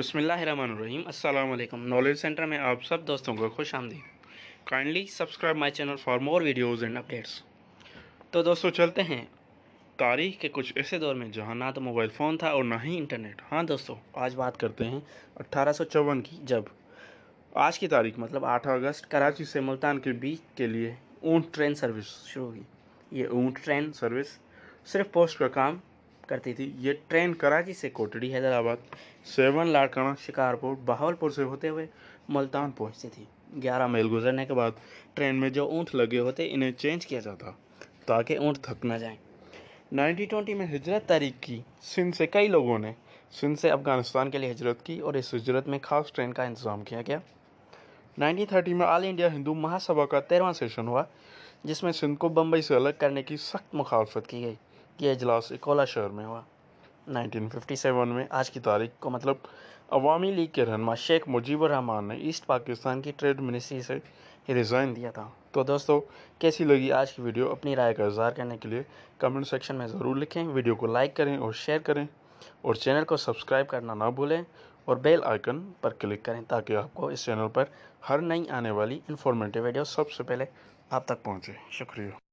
अस्सलाम वालेकुम knowledge centre में आप सब दोस्तों को खुश आमदी kindly subscribe my channel for more videos and updates तो दोस्तों, चलते हैं। तारीख के कुछ ऐसे दौर में जहाँ ना तो मोबाइल फ़ोन था और ना ही इंटरनेट। हाँ दोस्तों, आज बात करते हैं अट्ठारह की, जब आज की तारीख मतलब 8 अगस्त, कराची से मुल्तान के बीच के लिए ऊँट ट्रेन सर्विस शुरू हुई। ये ऊँट ट्रेन सर्विस सिर्फ़ पोस्ट का काम करती थी। ये ट्रेन कराची से कोटड़ी हैदराबाद, सेवन लाड़काना शिकारपुर, बहावलपुर से होते हुए मुल्तान पहुँचती थी। 11 मील गुजरने के बाद ट्रेन में जो ऊँट लगे होते, इन्हें चेंज किया जाता, ताकि ऊँट थक ना जाए। 1920 में हिजरत तारीख की, सिंध से कई लोगों ने, सिंध से अफ़गानिस्तान के लिए हिजरत की और इस हिजरत में ख़ास ट्रेन का इंतज़ाम किया गया। 1930 में ऑल इंडिया हिंदू महासभा का तेरहवा सेशन हुआ, जिसमें सिंध को बम्बई से अलग करने की सख्त मुखालफत की गई। ये अजलास इकोला शहर में हुआ। 1957 में। आज की तारीख को मतलब अवामी लीग के रहनमा शेख मुजीबर रहमान ने ईस्ट पाकिस्तान की ट्रेड मिनिस्ट्री से रिज़ाइन दिया था। तो दोस्तों, कैसी लगी आज की वीडियो? अपनी राय का इजहार करने के लिए कमेंट सेक्शन में ज़रूर लिखें। वीडियो को लाइक करें और शेयर करें। और चैनल को सब्सक्राइब करना ना भूलें और बेल आइकन पर क्लिक करें ताकि आपको इस चैनल पर हर नई आने वाली इन्फॉर्मेटिव वीडियो सबसे पहले आप तक पहुँचे। शुक्रिया।